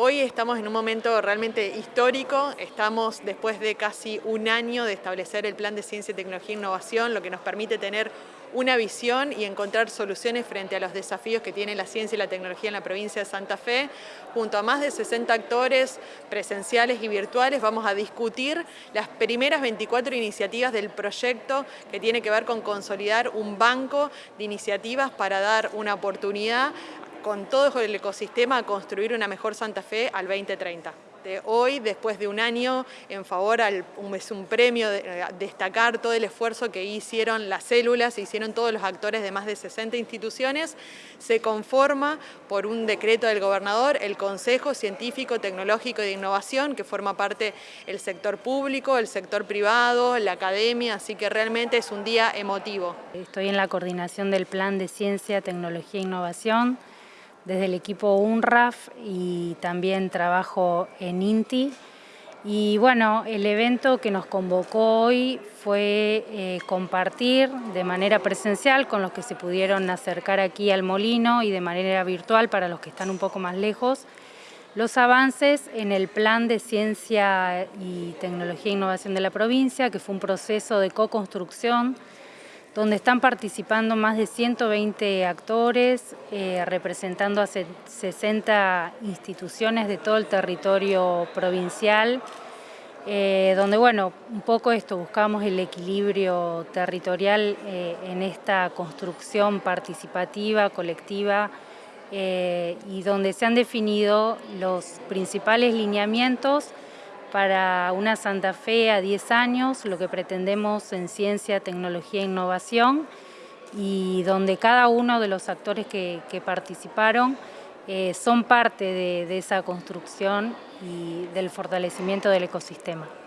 Hoy estamos en un momento realmente histórico, estamos después de casi un año de establecer el Plan de Ciencia, Tecnología e Innovación, lo que nos permite tener una visión y encontrar soluciones frente a los desafíos que tiene la ciencia y la tecnología en la provincia de Santa Fe. Junto a más de 60 actores presenciales y virtuales vamos a discutir las primeras 24 iniciativas del proyecto que tiene que ver con consolidar un banco de iniciativas para dar una oportunidad con todo el ecosistema a construir una mejor Santa Fe al 2030. hoy, después de un año, en favor, es un premio de, eh, destacar todo el esfuerzo que hicieron las células, hicieron todos los actores de más de 60 instituciones, se conforma por un decreto del gobernador el Consejo Científico, Tecnológico y de Innovación, que forma parte el sector público, el sector privado, la academia, así que realmente es un día emotivo. Estoy en la coordinación del Plan de Ciencia, Tecnología e Innovación, desde el equipo UNRAF y también trabajo en INTI. Y bueno, el evento que nos convocó hoy fue eh, compartir de manera presencial con los que se pudieron acercar aquí al molino y de manera virtual para los que están un poco más lejos, los avances en el plan de ciencia y tecnología e innovación de la provincia, que fue un proceso de co-construcción donde están participando más de 120 actores, eh, representando a 60 instituciones de todo el territorio provincial, eh, donde, bueno, un poco esto, buscamos el equilibrio territorial eh, en esta construcción participativa, colectiva, y donde se han definido los principales lineamientos para una Santa Fe a 10 años, lo que pretendemos en ciencia, tecnología e innovación, y donde cada uno de los actores que, participaron eh, son parte de esa construcción y del fortalecimiento del ecosistema.